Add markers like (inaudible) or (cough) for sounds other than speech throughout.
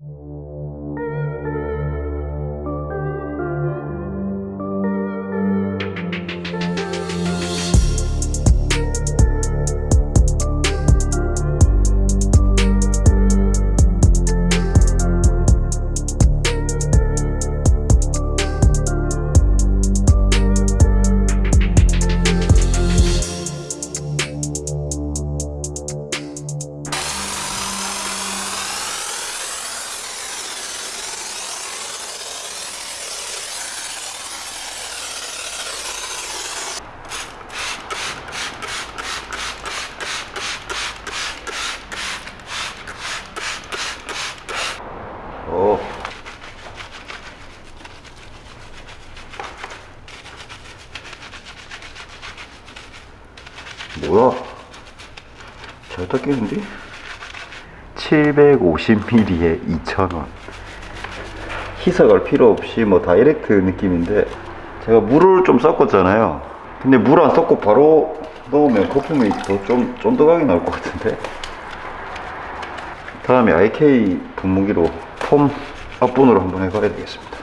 you 뭐야? 잘 닦이는데? 750ml에 2,000원. 희석할 필요 없이 뭐 다이렉트 느낌인데 제가 물을 좀 섞었잖아요. 근데 물 안 섞고 바로 넣으면 거품이 더 좀 쫀득하게 나올 것 같은데. 다음에 IK 분무기로 폼 앞분으로 한번 해봐야 되겠습니다.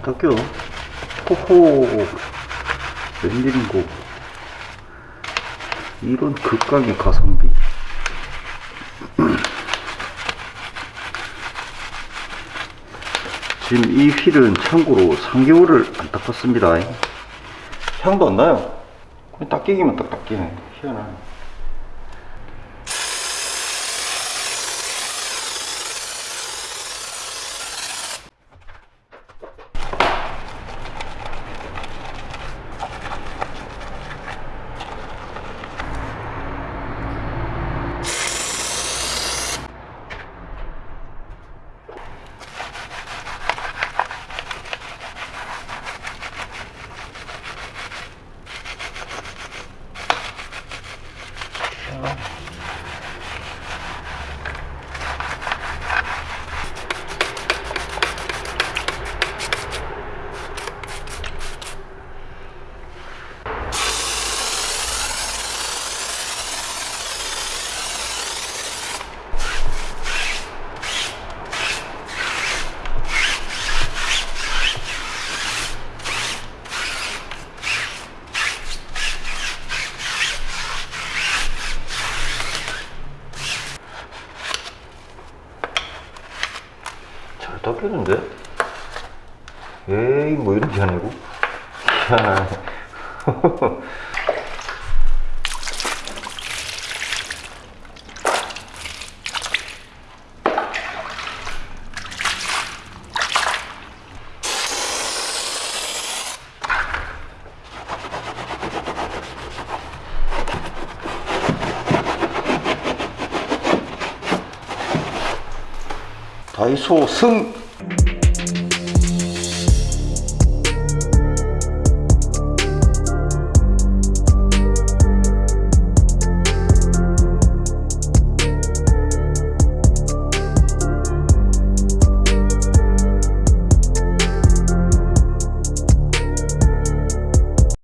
잘 닦여. 호호. 웬일인고. 이런 극강의 가성비. (clears throat) 지금 이 휠은 참고로 3개월을 안 닦았습니다. 향도 안 나요. 닦이기만 딱 닦이네. 희한하네. tomorrow. 잘 닦였는데? 에이 뭐 이런 게 아니고 희한하네 白素贞